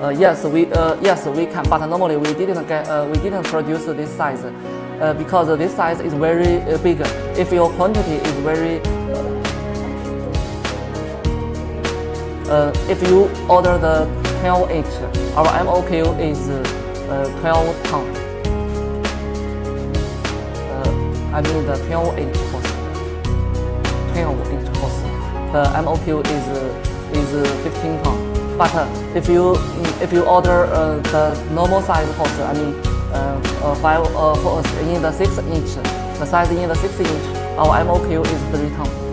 Uh, yes, we uh, yes we can, but normally we didn't get uh, we didn't produce this size uh, because this size is very uh, big. If your quantity is very if you order the 12 inch, our MOQ is uh, 12 ton. I mean the 12 inch hose. 12 inch hose. The MOQ is is 15 ton. But uh, if you mm, if you order uh, the normal size hose, I mean uh, five uh, for in the six inch, the size in the six inch, our MOQ is three ton.